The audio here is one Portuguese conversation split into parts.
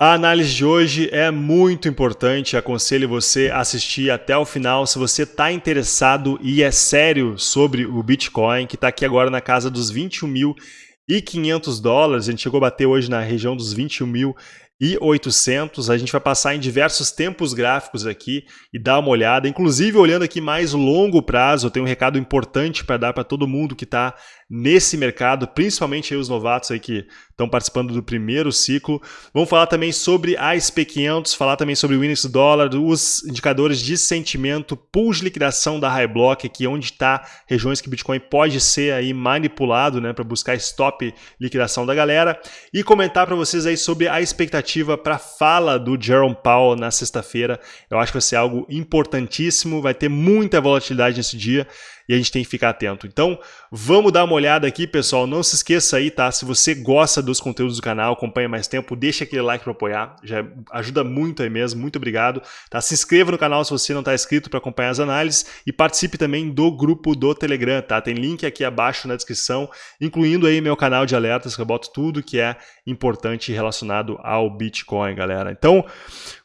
A análise de hoje é muito importante, aconselho você a assistir até o final se você está interessado e é sério sobre o Bitcoin, que está aqui agora na casa dos 21.500 dólares, a gente chegou a bater hoje na região dos 21 mil e 800. A gente vai passar em diversos tempos gráficos aqui e dar uma olhada. Inclusive, olhando aqui mais longo prazo, eu tenho um recado importante para dar para todo mundo que está nesse mercado, principalmente os novatos aí que estão participando do primeiro ciclo. Vamos falar também sobre a SP500, falar também sobre o índice do dólar, os indicadores de sentimento, pool de liquidação da High Block, aqui onde está regiões que Bitcoin pode ser aí manipulado, né, para buscar stop liquidação da galera e comentar para vocês aí sobre a expectativa para a fala do Jerome Powell na sexta-feira. Eu acho que vai ser algo importantíssimo, vai ter muita volatilidade nesse dia e a gente tem que ficar atento. Então, vamos dar uma olhada aqui, pessoal. Não se esqueça aí, tá? Se você gosta dos conteúdos do canal, acompanha mais tempo, deixa aquele like para apoiar. Já ajuda muito aí mesmo. Muito obrigado. Tá? Se inscreva no canal se você não está inscrito para acompanhar as análises e participe também do grupo do Telegram, tá? Tem link aqui abaixo na descrição, incluindo aí meu canal de alertas que eu boto tudo que é importante relacionado ao Bitcoin, galera. Então,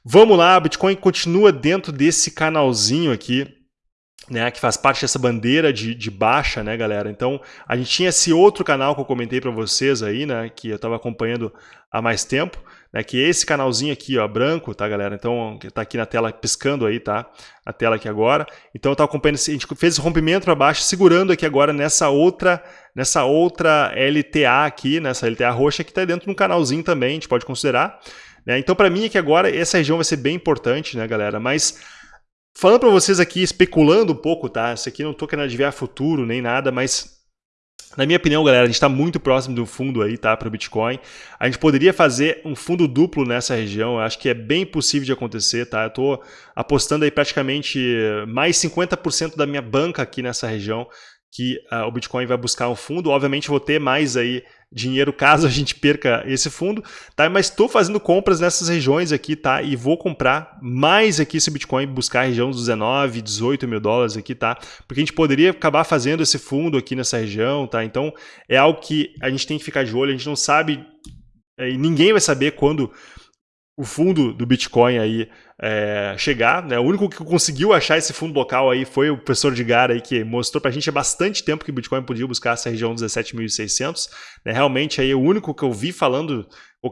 vamos lá, Bitcoin continua dentro desse canalzinho aqui né, que faz parte dessa bandeira de, de, baixa, né, galera? Então, a gente tinha esse outro canal que eu comentei para vocês aí, né, que eu estava acompanhando há mais tempo, né, que é esse canalzinho aqui, ó, branco, tá, galera? Então, que tá aqui na tela piscando aí, tá? A tela aqui agora. Então, eu estava acompanhando, a gente fez esse rompimento para baixo, segurando aqui agora nessa outra, nessa outra LTA aqui, nessa LTA roxa que está dentro de um canalzinho também, a gente pode considerar. Né? Então, para mim aqui agora, essa região vai ser bem importante, né, galera? Mas Falando para vocês aqui, especulando um pouco, tá? Isso aqui não estou querendo adivinhar futuro nem nada, mas na minha opinião, galera, a gente está muito próximo do fundo aí, tá? Para o Bitcoin. A gente poderia fazer um fundo duplo nessa região. Eu acho que é bem possível de acontecer, tá? Eu estou apostando aí praticamente mais 50% da minha banca aqui nessa região que uh, o Bitcoin vai buscar um fundo. Obviamente vou ter mais aí dinheiro caso a gente perca esse fundo, tá? Mas estou fazendo compras nessas regiões aqui, tá? E vou comprar mais aqui esse Bitcoin, buscar a região dos 19, 18 mil dólares aqui, tá? Porque a gente poderia acabar fazendo esse fundo aqui nessa região, tá? Então é algo que a gente tem que ficar de olho, a gente não sabe, é, e ninguém vai saber quando o fundo do Bitcoin aí é, chegar. Né? O único que conseguiu achar esse fundo local aí foi o professor Edgar aí, que mostrou para a gente há bastante tempo que o Bitcoin podia buscar essa região 17.600. Né? Realmente aí o único que eu vi falando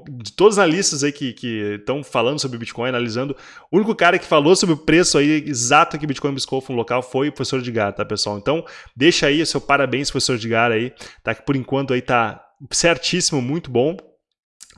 de todas as listas aí que estão falando sobre Bitcoin, analisando, o único cara que falou sobre o preço aí exato que Bitcoin buscou fundo local foi o professor Edgar, tá pessoal? Então deixa aí o seu parabéns professor Edgar aí, tá? Que por enquanto aí tá certíssimo, muito bom.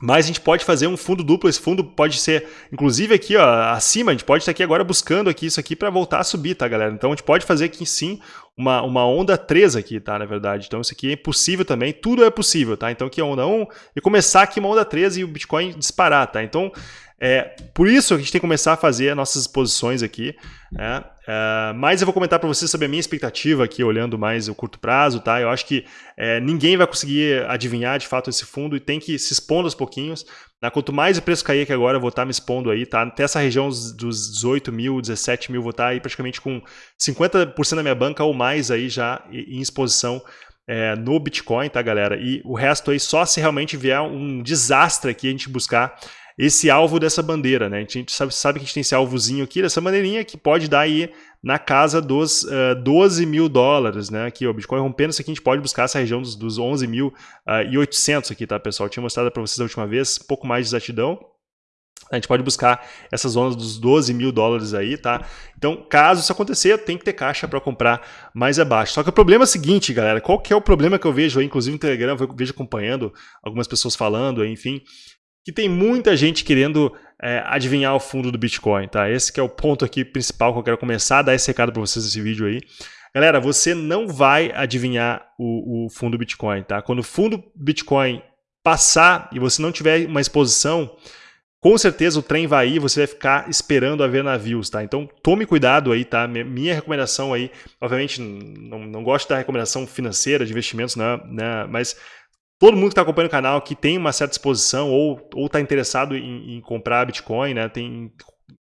Mas a gente pode fazer um fundo duplo, esse fundo pode ser, inclusive aqui ó, acima, a gente pode estar aqui agora buscando aqui isso aqui para voltar a subir, tá galera? Então a gente pode fazer aqui sim uma, uma onda 3 aqui, tá, na verdade. Então isso aqui é possível também, tudo é possível, tá? Então aqui é onda 1 e começar aqui uma onda 3 e o Bitcoin disparar, tá? Então é, por isso a gente tem que começar a fazer as nossas posições aqui. Né? É, mas eu vou comentar para vocês sobre a minha expectativa aqui, olhando mais o curto prazo. Tá? Eu acho que é, ninguém vai conseguir adivinhar de fato esse fundo e tem que se expondo aos pouquinhos. Né? Quanto mais o preço cair aqui agora, eu vou estar tá me expondo aí. Tá? Até essa região dos 18 mil, 17 mil, vou estar tá aí praticamente com 50% da minha banca ou mais aí já em exposição é, no Bitcoin, tá, galera? E o resto aí só se realmente vier um desastre aqui a gente buscar esse alvo dessa bandeira, né? A gente sabe, sabe que a gente tem esse alvozinho aqui, dessa maneirinha, que pode dar aí na casa dos uh, eh, 12 mil dólares, né? Aqui, o Bitcoin rompendo isso aqui, a gente pode buscar essa região dos, dos 11 mil uh, e 800 aqui, tá, pessoal? Eu tinha mostrado para vocês a última vez, um pouco mais de exatidão. A gente pode buscar essas zonas dos 12 mil dólares aí, tá? Então, caso isso acontecer, tem que ter caixa para comprar mais abaixo. Só que o problema é o seguinte, galera, qual que é o problema que eu vejo aí, inclusive no Telegram, eu vejo acompanhando algumas pessoas falando, enfim, que tem muita gente querendo é, adivinhar o fundo do Bitcoin, tá? Esse é o ponto aqui principal que eu quero começar a dar esse recado para vocês nesse vídeo aí. Galera, você não vai adivinhar o, o fundo do Bitcoin, tá? Quando o fundo Bitcoin passar e você não tiver uma exposição, com certeza o trem vai ir, você vai ficar esperando a ver navios, tá? Então tome cuidado aí, tá? Minha recomendação aí, obviamente não, não gosto da recomendação financeira de investimentos, né? né? Mas todo mundo que está acompanhando o canal que tem uma certa exposição ou está interessado em, em, comprar Bitcoin, né, tem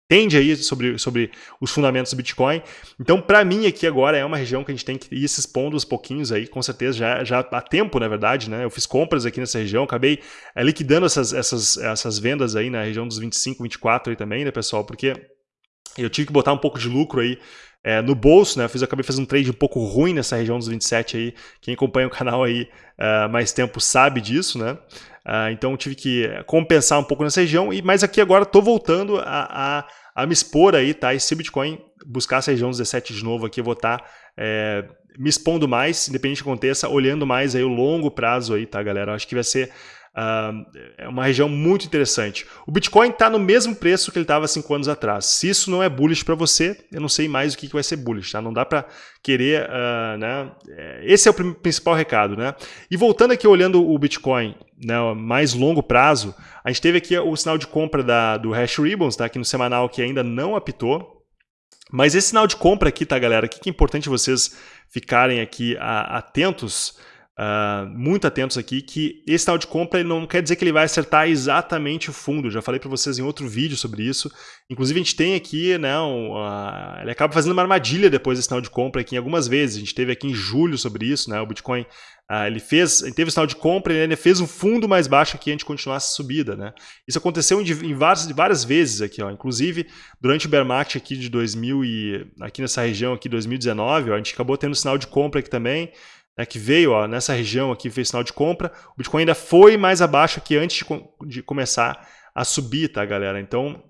entende aí sobre, sobre os fundamentos do Bitcoin. Então, para mim aqui agora é uma região que a gente tem que ir se expondo aos pouquinhos aí, com certeza já, já há tempo, na verdade, né? Eu fiz compras aqui nessa região, acabei é, liquidando essas, essas, essas vendas aí na região dos 25, 24 aí também, né, pessoal? Porque eu tive que botar um pouco de lucro aí é, no bolso, né? Eu fiz, acabei fazendo um trade um pouco ruim nessa região dos 27 aí. Quem acompanha o canal aí uh, mais tempo sabe disso, né? Uh, então tive que compensar um pouco nessa região, e mas aqui agora estou voltando a, a, a, me expor aí, tá? E se Bitcoin buscar essa região dos 17 de novo aqui, eu vou estar tá, é, me expondo mais, independente do que aconteça, olhando mais aí o longo prazo aí, tá, galera? Acho que vai ser Uh, é uma região muito interessante. O Bitcoin está no mesmo preço que ele estava cinco anos atrás. Se isso não é bullish para você, eu não sei mais o que, que vai ser bullish. Tá? Não dá para querer... Uh, né? É, esse é o principal recado. Né? E voltando aqui, olhando o Bitcoin né, mais longo prazo, a gente teve aqui o sinal de compra da, do Hash Ribbons, tá? aqui no semanal, que ainda não apitou. Mas esse sinal de compra aqui, tá, galera? O que é importante vocês ficarem aqui atentos Uh, muito atentos aqui que esse tal de compra não quer dizer que ele vai acertar exatamente o fundo. já falei para vocês em outro vídeo sobre isso. Inclusive a gente tem aqui, né, um, uh, ele acaba fazendo uma armadilha depois desse sinal de compra aqui algumas vezes. A gente teve aqui em julho sobre isso, né, o Bitcoin Uh, ele fez, ele teve o sinal de compra, ele fez um fundo mais baixo aqui antes de continuar essa subida, né? Isso aconteceu em, em várias, várias vezes aqui, ó. Inclusive, durante o bear market aqui de 2000 e aqui nessa região aqui 2019, ó, a gente acabou tendo sinal de compra aqui também né, que veio ó, nessa região aqui, fez sinal de compra, o Bitcoin ainda foi mais abaixo que antes de, de começar a subir, tá, galera? Então,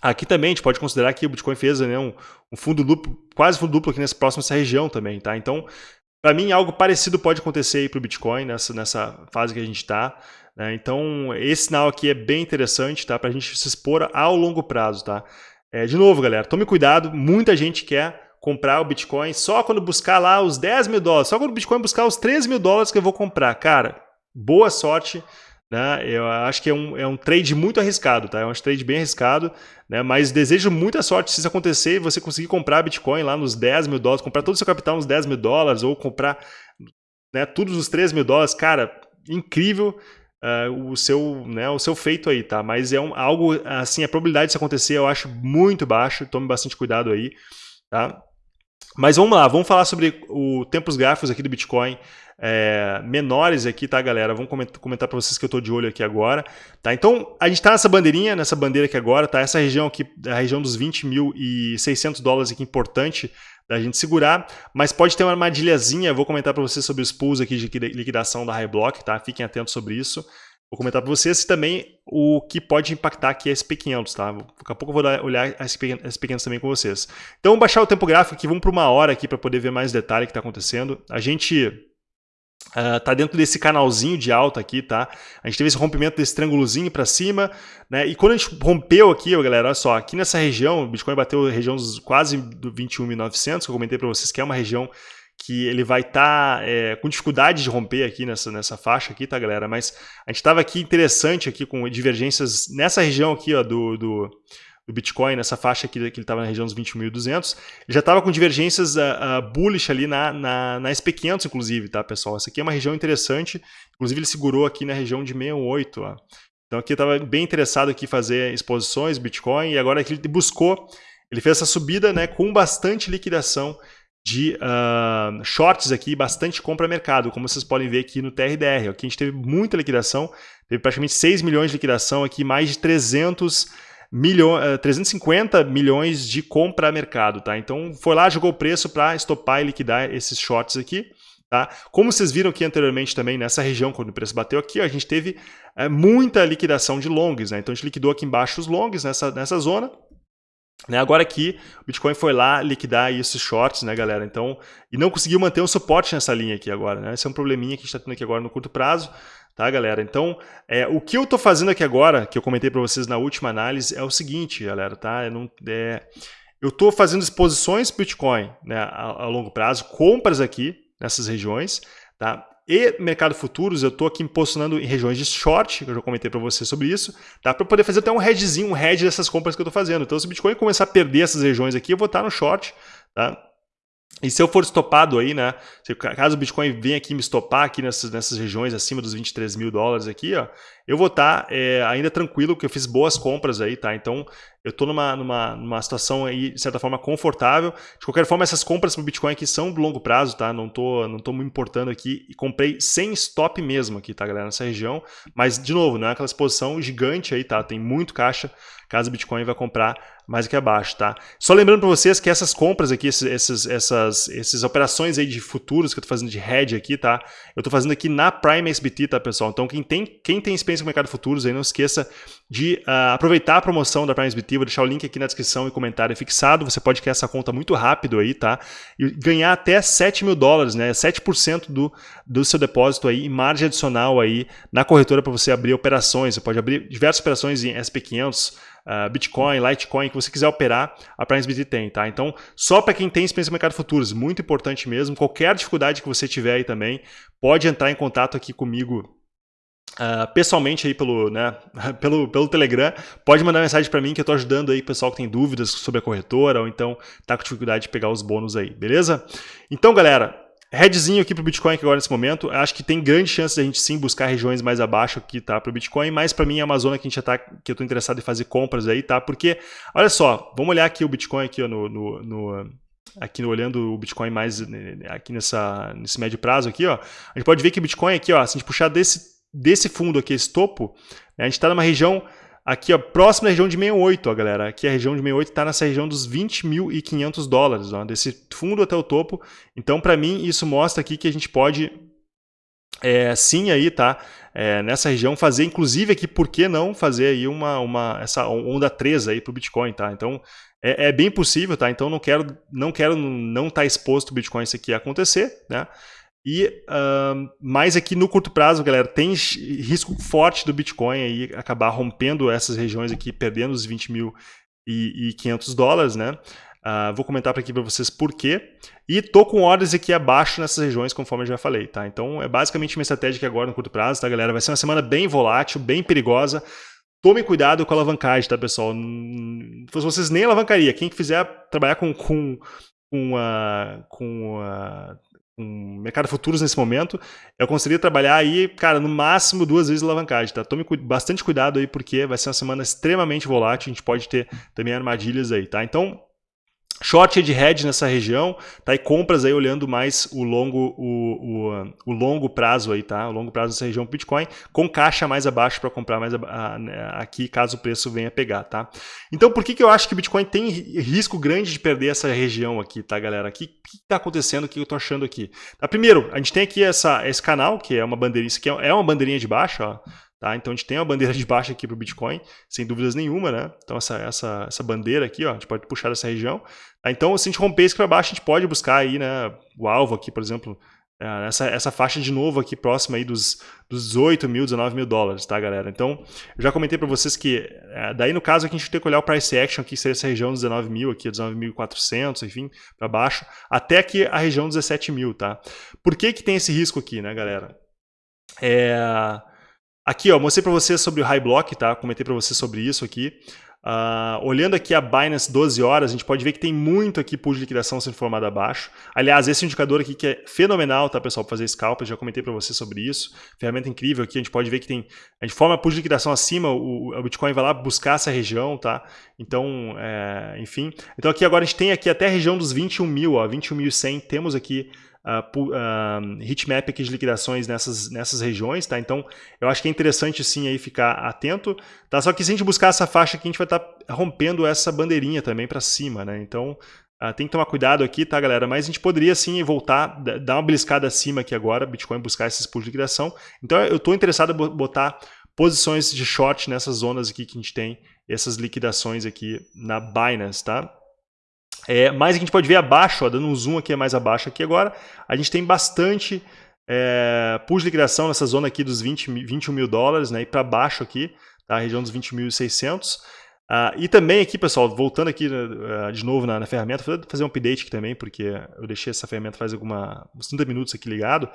aqui também a gente pode considerar que o Bitcoin fez né, um, um fundo duplo, quase fundo duplo aqui nessa próxima essa região também, tá? Então, para mim, algo parecido pode acontecer aí para o Bitcoin nessa, nessa fase que a gente está. Né? Então, esse sinal aqui é bem interessante, tá? Para a gente se expor ao longo prazo, tá? É, de novo, galera, tome cuidado, muita gente quer comprar o Bitcoin só quando buscar lá os 10 mil dólares, só quando o Bitcoin buscar os 3 mil dólares que eu vou comprar. Cara, boa sorte. Né? Eu acho que é um, é um trade muito arriscado, tá? É um trade bem arriscado, né? mas desejo muita sorte se isso acontecer e você conseguir comprar Bitcoin lá nos 10 mil dólares, comprar todo o seu capital nos 10 mil dólares ou comprar né, tudo nos 3 mil dólares. Cara, incrível. Uh, o seu né, o seu feito aí, tá? Mas é um, algo assim, a probabilidade disso acontecer eu acho muito baixo, tome bastante cuidado aí, tá? Mas vamos lá, vamos falar sobre o tempos gráficos aqui do Bitcoin é, menores aqui, tá, galera? Vamos comentar para vocês que eu estou de olho aqui agora. Tá? Então, a gente está nessa bandeirinha, nessa bandeira aqui agora, tá? Essa região aqui, a região dos 20.600 dólares aqui, importante da gente segurar, mas pode ter uma armadilhazinha, vou comentar para vocês sobre os pools aqui de liquidação da High Block, tá? Fiquem atentos sobre isso. Vou comentar para vocês também o que pode impactar aqui a SP500, tá? Daqui a pouco eu vou olhar a SP500 também com vocês. Então, vamos baixar o tempo gráfico aqui, vamos para uma hora aqui para poder ver mais detalhe que está acontecendo. A gente uh, dentro desse canalzinho de alta aqui, tá? A gente teve esse rompimento desse triângulozinho para cima, né? E quando a gente rompeu aqui, galera, olha só, aqui nessa região, o Bitcoin bateu a região dos quase do 21.900, que eu comentei para vocês que é uma região que ele vai estar tá, é, com dificuldade de romper aqui nessa, nessa faixa aqui, tá, galera? Mas a gente estava aqui interessante aqui com divergências nessa região aqui, ó, do, do, do Bitcoin, nessa faixa aqui que ele estava na região dos 21.200, ele já estava com divergências uh, uh, bullish ali na, na, na SP500, inclusive, tá, pessoal? Essa aqui é uma região interessante, inclusive ele segurou aqui na região de 68, ó. Então aqui estava bem interessado aqui fazer exposições Bitcoin e agora aqui ele buscou, ele fez essa subida né, com bastante liquidação de uh, shorts aqui, bastante compra mercado, como vocês podem ver aqui no TRDR. Aqui a gente teve muita liquidação, teve praticamente 6 milhões de liquidação aqui, mais de 300 milhões, uh, 350 milhões de compra mercado, tá? Então foi lá, jogou o preço para estopar e liquidar esses shorts aqui. Tá? Como vocês viram aqui anteriormente também, nessa região, quando o preço bateu aqui, a gente teve é, muita liquidação de longs. Né? Então a gente liquidou aqui embaixo os longs nessa, nessa zona, né, agora aqui, o Bitcoin foi lá liquidar esses shorts, né, galera? Então, e não conseguiu manter um suporte nessa linha aqui agora, né? Esse é um probleminha que a gente está tendo aqui agora no curto prazo, tá, galera? Então, é, o que eu estou fazendo aqui agora, que eu comentei para vocês na última análise, é o seguinte, galera, tá? Eu não, é, eu estou fazendo exposições Bitcoin né, a, a longo prazo, compras aqui nessas regiões, tá? E mercado futuros, eu estou aqui me posicionando em regiões de short, que eu já comentei para você sobre isso, tá? para poder fazer até um hedgezinho, um hedge dessas compras que eu estou fazendo. Então, se o Bitcoin começar a perder essas regiões aqui, eu vou estar no short, tá? E se eu for estopado aí, né? Se, caso o Bitcoin venha aqui me estopar aqui nessas, nessas regiões acima dos 23 mil dólares aqui, ó, eu vou estar tá, é, ainda tranquilo, porque eu fiz boas compras aí, tá? Então, eu estou numa, numa, numa situação aí, de certa forma, confortável. De qualquer forma, essas compras para o Bitcoin aqui são de longo prazo, tá? Não tô, não tô me importando aqui. E comprei sem stop mesmo aqui, tá, galera? Nessa região. Mas, de novo, não é aquela exposição gigante aí, tá? Tem muito caixa caso o Bitcoin vai comprar mais aqui abaixo, tá? Só lembrando para vocês que essas compras aqui, esses, esses, essas, essas operações aí de futuros que eu estou fazendo de hedge aqui, tá? Eu estou fazendo aqui na Prime SBT, tá, pessoal? Então, quem tem, quem tem experiência com o mercado futuros aí, não esqueça de uh, aproveitar a promoção da Prime SBT vou deixar o link aqui na descrição e comentário fixado. Você pode criar essa conta muito rápido aí, tá? E ganhar até 7 mil dólares, né? 7% do, do seu depósito aí, em margem adicional aí na corretora para você abrir operações. Você pode abrir diversas operações em SP500, uh, ah, Bitcoin, Litecoin, que você quiser operar, a PrimeSBT tem, tá? Então, só para quem tem experiência no mercado futuros, muito importante mesmo. Qualquer dificuldade que você tiver aí também, pode entrar em contato aqui comigo Uh, pessoalmente aí pelo, né, pelo, pelo Telegram, pode mandar mensagem para mim que eu estou ajudando aí o pessoal que tem dúvidas sobre a corretora ou então tá com dificuldade de pegar os bônus aí, beleza? Então, galera, headzinho aqui para o Bitcoin agora nesse momento, acho que tem grande chance de a gente sim buscar regiões mais abaixo aqui, tá, para o Bitcoin, mas para mim é uma zona que a gente já tá, que eu estou interessado em fazer compras aí, tá? Porque, olha só, vamos olhar aqui o Bitcoin aqui ó, no, no, no aqui olhando o Bitcoin mais né, aqui nessa, nesse médio prazo aqui, ó, a gente pode ver que o Bitcoin aqui, ó, se a gente puxar desse desse fundo aqui, esse topo, né, a gente está numa região aqui, ó, próxima região de 68, ó, galera. Aqui a região de 68 está nessa região dos 20.500 dólares, ó, desse fundo até o topo. Então, para mim, isso mostra aqui que a gente pode é, sim aí, tá? É, nessa região fazer, inclusive aqui, por que não fazer aí uma, uma essa onda 3 aí para o Bitcoin, tá? Então, é, é, bem possível, tá? Então, não quero não quero não estar tá exposto o Bitcoin isso aqui acontecer, né? E uh, mais aqui no curto prazo, galera, tem risco forte do Bitcoin aí acabar rompendo essas regiões aqui, perdendo os 20 mil e, e 500 dólares, né? Uh, vou comentar aqui para vocês por quê. E tô com ordens aqui abaixo nessas regiões, conforme eu já falei, tá? Então é basicamente uma estratégia que agora no curto prazo, tá, galera? Vai ser uma semana bem volátil, bem perigosa. Tome cuidado com a alavancagem, tá, pessoal? Vocês nem alavancaria, quem fizer trabalhar com, com, com, a, com a um mercado futuros nesse momento, eu conseguiria trabalhar aí, cara, no máximo duas vezes alavancagem, tá? Tome bastante cuidado aí, porque vai ser uma semana extremamente volátil, a gente pode ter também armadilhas aí, tá? Então, Short de hedge nessa região, tá? E compras aí olhando mais o longo, o, o, o longo prazo aí, tá? O longo prazo nessa região Bitcoin, com caixa mais abaixo para comprar mais a, a, né, aqui, caso o preço venha pegar, tá? Então, por que, que eu acho que o Bitcoin tem risco grande de perder essa região aqui, tá, galera? O que, que tá acontecendo? O que eu tô achando aqui? Tá, primeiro, a gente tem aqui essa, esse canal, que é uma bandeirinha, isso aqui é, é uma bandeirinha de baixo, ó. Tá? Então a gente tem uma bandeira de baixo aqui para o Bitcoin, sem dúvidas nenhuma, né? Então essa, essa, essa bandeira aqui, ó, a gente pode puxar dessa região. Tá? Então se a gente romper isso para baixo, a gente pode buscar aí, né, o alvo aqui, por exemplo, é, essa, essa faixa de novo aqui próxima aí dos, dos 18 mil, 19 mil dólares, tá, galera? Então, eu já comentei para vocês que, é, daí no caso aqui a gente tem que olhar o price action, aqui seria essa região dos 19 mil, aqui 19.400, enfim, para baixo, até aqui a região dos 17 mil, tá? Por que que tem esse risco aqui, né, galera? É... Aqui, ó, mostrei para vocês sobre o High Block, tá? Comentei para vocês sobre isso aqui. Uh, olhando aqui a Binance 12 horas, a gente pode ver que tem muito aqui pool de liquidação sendo formado abaixo. Aliás, esse indicador aqui que é fenomenal, tá, pessoal, para fazer scalp, já comentei para vocês sobre isso. Ferramenta incrível aqui, a gente pode ver que tem... A gente forma pool de liquidação acima, o, o Bitcoin vai lá buscar essa região, tá? Então, é, enfim. Então aqui agora a gente tem aqui até a região dos 21 mil, ó, 21.100, temos aqui uh, uh, heatmap aqui de liquidações nessas, nessas regiões, tá? Então, eu acho que é interessante sim aí ficar atento, tá? Só que se a gente buscar essa faixa aqui, a gente vai estar tá rompendo essa bandeirinha também para cima, né? Então, uh, tem que tomar cuidado aqui, tá, galera? Mas a gente poderia sim voltar, dar uma beliscada acima aqui agora, Bitcoin buscar esses pools de liquidação. Então, eu estou interessado em botar posições de short nessas zonas aqui que a gente tem essas liquidações aqui na Binance, tá? É, mas a gente pode ver abaixo, ó, dando um zoom aqui mais abaixo aqui agora, a gente tem bastante é, push de liquidação nessa zona aqui dos 20, 21 mil dólares, né, e para baixo aqui, tá, a região dos 20.600. Uh, e também aqui, pessoal, voltando aqui uh, de novo na, na, ferramenta, vou fazer um update aqui também, porque eu deixei essa ferramenta faz alguma, uns 30 minutos aqui ligado,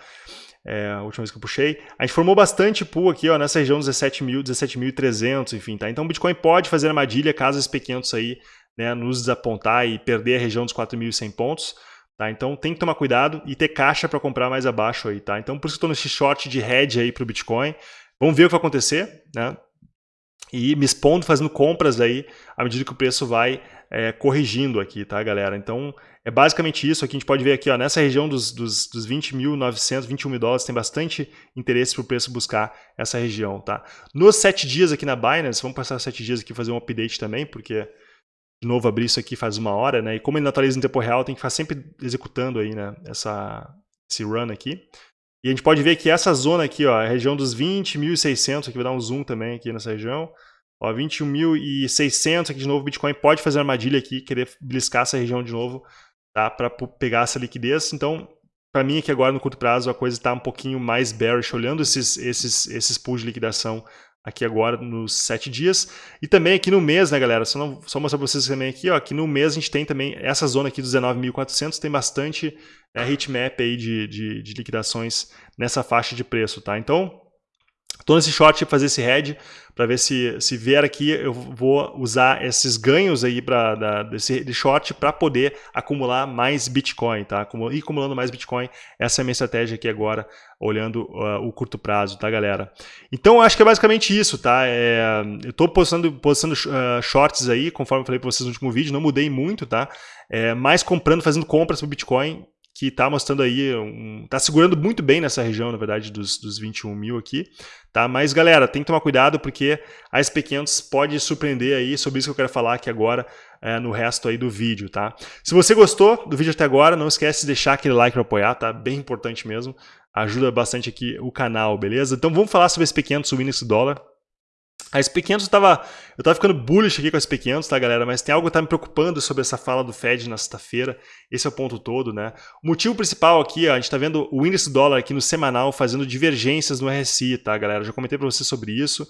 é, a última vez que eu puxei. A gente formou bastante pool aqui ó, nessa região dos 17.000, 17.300, enfim, tá? Então o Bitcoin pode fazer armadilha caso esses pequenos aí né, nos desapontar e perder a região dos 4.100 pontos. Tá? Então tem que tomar cuidado e ter caixa para comprar mais abaixo aí, tá? Então por isso que estou nesse short de hedge aí para o Bitcoin. Vamos ver o que vai acontecer, né? E me expondo, fazendo compras aí, à medida que o preço vai é, corrigindo aqui, tá, galera? Então, é basicamente isso. Aqui a gente pode ver aqui, ó, nessa região dos, dos, dos 20.900, 21 mil dólares, tem bastante interesse para o preço buscar essa região, tá? Nos sete dias aqui na Binance, vamos passar sete dias aqui fazer um update também, porque de novo abrir isso aqui faz uma hora, né? E como ele atualiza em tempo real, tem que ficar sempre executando aí, né? Essa, esse run aqui. E a gente pode ver que essa zona aqui, ó, é a região dos 20.600, aqui vai dar um zoom também aqui nessa região. Ó, 21.600 aqui de novo, Bitcoin pode fazer armadilha aqui, querer bliscar essa região de novo, tá? Para pegar essa liquidez. Então, para mim aqui agora no curto prazo a coisa está um pouquinho mais bearish, olhando esses, esses, esses pools de liquidação aqui agora nos sete dias. E também aqui no mês, né, galera? Só, não, só mostrar para vocês também aqui, ó, que no mês a gente tem também essa zona aqui dos 19.400, tem bastante é, heatmap aí de, de, de, liquidações nessa faixa de preço, tá? Então, Estou nesse short fazer esse head, para ver se, se vier aqui, eu vou usar esses ganhos aí pra, da, desse de short para poder acumular mais Bitcoin, tá? E acumulando mais Bitcoin, essa é a minha estratégia aqui agora, olhando uh, o curto prazo, tá, galera? Então, acho que é basicamente isso, tá? É, eu estou postando, postando uh, shorts aí, conforme eu falei para vocês no último vídeo, não mudei muito, tá? É, mais comprando, fazendo compras para Bitcoin, que está mostrando aí, um, tá segurando muito bem nessa região, na verdade, dos, dos 21 mil aqui, tá? Mas, galera, tem que tomar cuidado porque a SP500 pode surpreender aí, sobre isso que eu quero falar aqui agora, é, no resto aí do vídeo, tá? Se você gostou do vídeo até agora, não esquece de deixar aquele like para apoiar, tá? Bem importante mesmo, ajuda bastante aqui o canal, beleza? Então vamos falar sobre SP500, o índice dólar. A SP500 estava. Eu estava ficando bullish aqui com a SP500, tá, galera? Mas tem algo que está me preocupando sobre essa fala do Fed na sexta-feira. Esse é o ponto todo, né? O motivo principal aqui, ó, a gente está vendo o índice dólar aqui no semanal fazendo divergências no RSI, tá, galera? Eu já comentei para vocês sobre isso.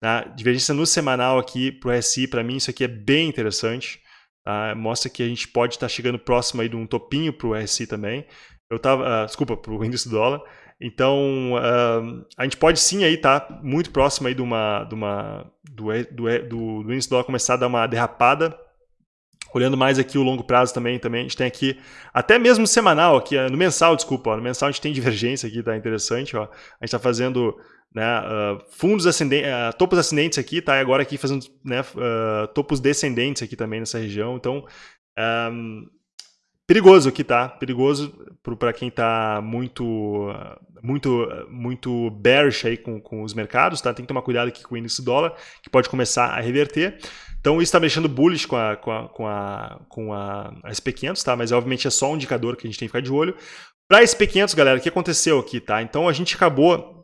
Tá? Divergência no semanal aqui para o RSI, para mim, isso aqui é bem interessante. Tá? Mostra que a gente pode estar tá chegando próximo aí de um topinho para o RSI também. Eu tava, uh, desculpa, para o índice dólar. Então, uh, a gente pode sim aí tá muito próximo aí de uma, de uma, do, do, do, do índice dólar começar a dar uma derrapada. Olhando mais aqui o longo prazo também, também a gente tem aqui, até mesmo semanal, aqui, no mensal, desculpa, ó, no mensal a gente tem divergência aqui, tá interessante, ó. A gente está fazendo né, uh, fundos ascendentes, uh, topos ascendentes aqui, tá? E agora aqui fazendo né, uh, topos descendentes aqui também nessa região. Então, um, perigoso aqui, tá? Perigoso para quem está muito, muito, muito bearish aí com, com os mercados, tá? Tem que tomar cuidado aqui com o índice dólar, que pode começar a reverter. Então isso está mexendo bullish com a, com a, com a, a, a SP500, tá? Mas obviamente é só um indicador que a gente tem que ficar de olho. Para SP500, galera, o que aconteceu aqui, tá? Então a gente acabou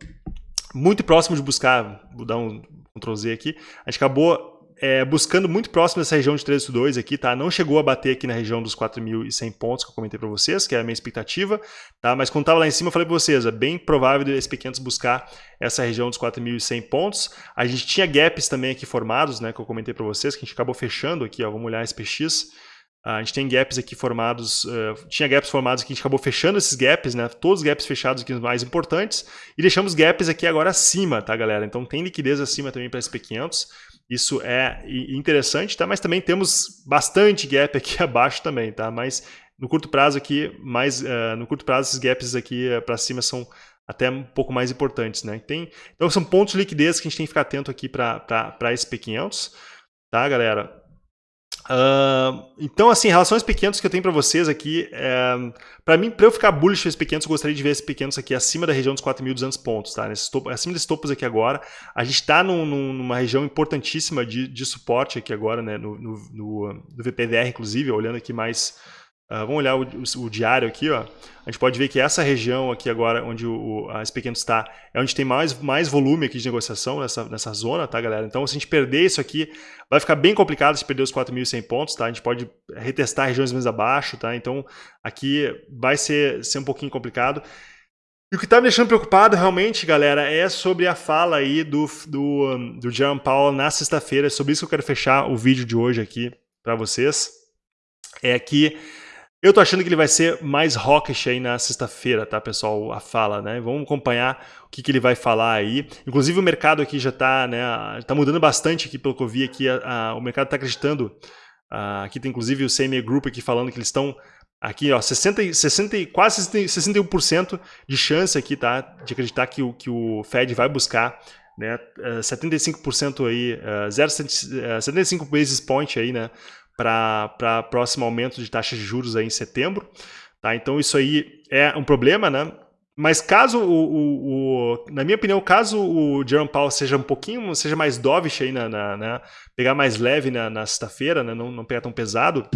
muito próximo de buscar, vou dar um Ctrl Z aqui, a gente acabou é, buscando muito próximo dessa região de 382 aqui, tá? Não chegou a bater aqui na região dos 4.100 pontos que eu comentei para vocês, que é a minha expectativa, tá? Mas quando estava lá em cima, eu falei para vocês, é bem provável de SP500 buscar essa região dos 4.100 pontos. A gente tinha gaps também aqui formados, né? Que eu comentei para vocês, que a gente acabou fechando aqui, ó. Vamos olhar SPX. A gente tem gaps aqui formados, uh, tinha gaps formados que a gente acabou fechando esses gaps, né? Todos os gaps fechados aqui os mais importantes e deixamos gaps aqui agora acima, tá, galera? Então tem liquidez acima também para SP500. Isso é interessante, tá? Mas também temos bastante gap aqui abaixo também, tá? Mas no curto prazo aqui, mais uh, no curto prazo esses gaps aqui uh, para cima são até um pouco mais importantes, né? Tem, então são pontos de liquidez que a gente tem que ficar atento aqui para SP500, tá, galera? Então, assim, relações pequenos que eu tenho para vocês aqui, é, para mim, para eu ficar bullish esses pequenos, eu gostaria de ver esses pequenos aqui acima da região dos 4.200 pontos, tá? Nesses topo, acima desses topos aqui agora, a gente está num, numa região importantíssima de, de suporte aqui agora, né? No, no, no, no VPDR, inclusive, olhando aqui mais Uh, vamos olhar o, o, o, diário aqui, ó. A gente pode ver que essa região aqui agora, onde o, a SP500 está, é onde tem mais, mais volume aqui de negociação nessa, nessa zona, tá, galera? Então, se a gente perder isso aqui, vai ficar bem complicado se perder os 4.100 pontos, tá? A gente pode retestar regiões mais abaixo, tá? Então, aqui vai ser, ser um pouquinho complicado. E o que está me deixando preocupado realmente, galera, é sobre a fala aí do, do, do Jerome Powell na sexta-feira. É sobre isso que eu quero fechar o vídeo de hoje aqui para vocês. É que eu tô achando que ele vai ser mais hawkish aí na sexta-feira, tá, pessoal? A fala, né? Vamos acompanhar o que, que ele vai falar aí. Inclusive o mercado aqui já tá, né? Tá mudando bastante aqui, pelo que eu vi aqui. A, a, o mercado tá acreditando. A, aqui tem inclusive o CME Group aqui falando que eles estão aqui, ó, 60, 60, quase 61% de chance aqui, tá? De acreditar que o, que o Fed vai buscar né, 75% aí, 0,75 basis point aí, né, para próximo aumento de taxa de juros aí em setembro. Tá? Então isso aí é um problema, né? Mas caso o, o, o, na minha opinião, caso o Jerome Powell seja um pouquinho, seja mais dovish aí na, na, na pegar mais leve na, na sexta-feira, né, não, não pegar tão pesado,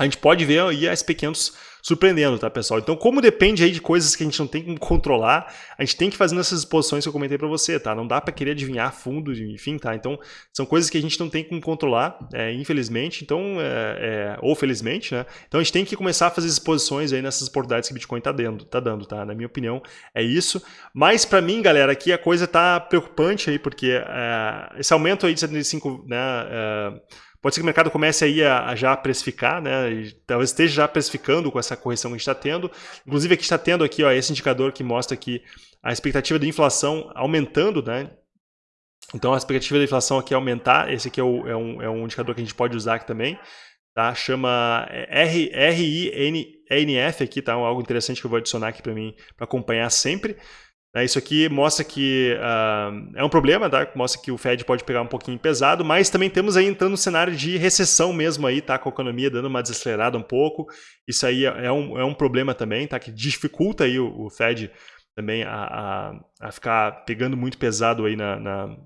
a gente pode ver aí as pequenos surpreendendo, tá, pessoal? Então, como depende aí de coisas que a gente não tem como controlar, a gente tem que fazer nessas exposições que eu comentei para você, tá? Não dá para querer adivinhar fundo, enfim, tá? Então, são coisas que a gente não tem como controlar, é, infelizmente, então, é, é, ou felizmente, né? Então, a gente tem que começar a fazer exposições aí nessas oportunidades que o Bitcoin tá dando, tá dando, tá? Na minha opinião, é isso. Mas, para mim, galera, aqui a coisa tá preocupante aí, porque é, esse aumento aí de 75, né? É, Pode ser que o mercado comece aí a, a já precificar, né? E talvez esteja já precificando com essa correção que a gente está tendo. Inclusive aqui está tendo aqui ó, esse indicador que mostra que a expectativa de inflação aumentando, né? Então a expectativa da inflação aqui é aumentar. Esse aqui é, o, é, um, é um indicador que a gente pode usar aqui também. Tá? Chama RINF aqui, tá? Algo interessante que eu vou adicionar aqui para mim para acompanhar sempre. Né, isso aqui mostra que uh, é um problema, tá? mostra que o Fed pode pegar um pouquinho pesado, mas também temos aí entrando no cenário de recessão mesmo aí, tá? com a economia dando uma desacelerada um pouco. Isso aí é, é um, é um problema também, tá? que dificulta aí o, o Fed também a, a, a, ficar pegando muito pesado aí na, na,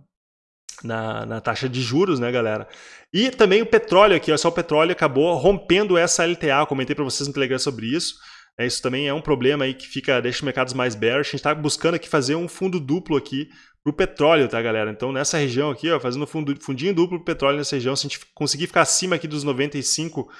na, na, taxa de juros, né, galera? E também o petróleo aqui, ó, só o petróleo acabou rompendo essa LTA, eu comentei para vocês no Telegram sobre isso. É, isso também é um problema aí que fica, deixa os mercados mais bearish. A gente está buscando aqui fazer um fundo duplo aqui para o petróleo, tá, galera? Então, nessa região aqui, ó, fazendo fundo, fundinho duplo para petróleo nessa região, se a gente conseguir ficar acima aqui dos 95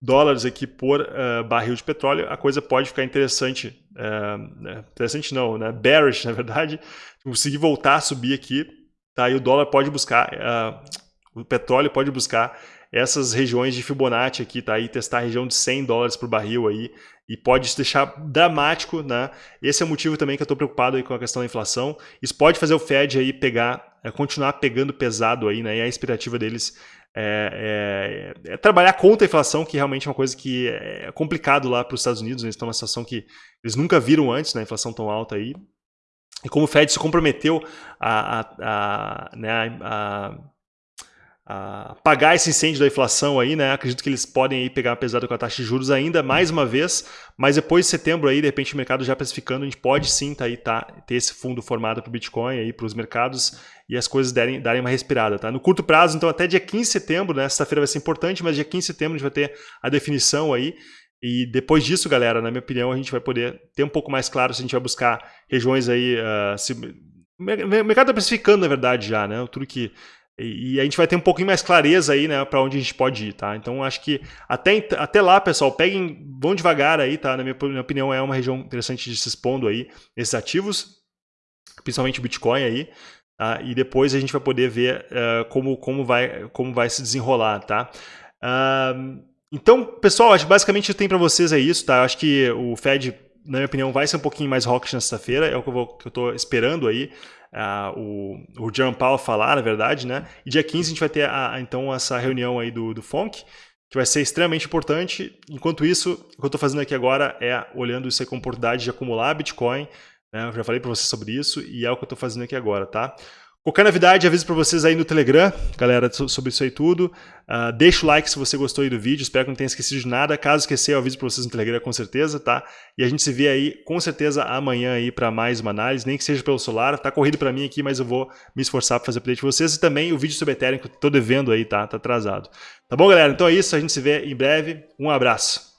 dólares aqui por uh, barril de petróleo, a coisa pode ficar interessante. Uh, interessante não, né? Bearish, na verdade. Conseguir voltar a subir aqui, tá? E o dólar pode buscar, uh, o petróleo pode buscar essas regiões de Fibonacci aqui, tá? E testar a região de 100 dólares por barril aí, e pode deixar dramático, né? Esse é o motivo também que eu estou preocupado aí com a questão da inflação. Isso pode fazer o Fed aí pegar, é, continuar pegando pesado aí, né? E a expectativa deles é, é, é, trabalhar contra a inflação, que realmente é uma coisa que é complicado lá para os Estados Unidos. Né? Eles estão numa situação que eles nunca viram antes, né? Inflação tão alta aí. E como o Fed se comprometeu a, a, a, né, a apagar esse incêndio da inflação aí, né? Acredito que eles podem aí pegar pesado com a taxa de juros ainda mais uma vez, mas depois de setembro aí, de repente o mercado já precificando, a gente pode sim tá aí tá ter esse fundo formado para o Bitcoin aí para os mercados e as coisas derem, darem uma respirada, tá? No curto prazo, então até dia 15 de setembro, né? Sexta-feira vai ser importante, mas dia 15 de setembro a gente vai ter a definição aí. E depois disso, galera, na minha opinião, a gente vai poder ter um pouco mais claro se a gente vai buscar regiões aí. Uh, se... O mercado está precificando, na verdade, já, né? Tudo que e, a gente vai ter um pouquinho mais clareza aí, né, para onde a gente pode ir, tá? Então acho que até, até lá, pessoal, peguem, vão devagar aí, tá? Na minha, minha opinião, é uma região interessante de se expondo aí nesses ativos, principalmente o Bitcoin aí. Tá? E depois a gente vai poder ver uh, como, como, vai, como vai se desenrolar, tá? Uh, então, pessoal, acho que basicamente eu tenho para vocês é isso, tá? Acho que o Fed, na minha opinião, vai ser um pouquinho mais hawkish na sexta-feira, é o que eu estou esperando aí uh, o, o Jerome Powell falar, na verdade, né? E dia 15 a gente vai ter a, então essa reunião aí do, do FONC, que vai ser extremamente importante. Enquanto isso, o que eu estou fazendo aqui agora é olhando isso como oportunidade de acumular Bitcoin. Né? Eu já falei para vocês sobre isso e é o que eu estou fazendo aqui agora, tá? Qualquer novidade, aviso para vocês aí no Telegram, galera, sobre isso aí tudo. Uh, deixa o like se você gostou aí do vídeo, espero que não tenha esquecido de nada. Caso esquecer, eu aviso para vocês no Telegram com certeza, tá? E a gente se vê aí com certeza amanhã aí para mais uma análise, nem que seja pelo celular. Tá corrido para mim aqui, mas eu vou me esforçar para fazer update de vocês. E também o vídeo sobre Ethereum que eu tô devendo aí, tá? Tá atrasado. Tá bom, galera? Então é isso, a gente se vê em breve. Um abraço.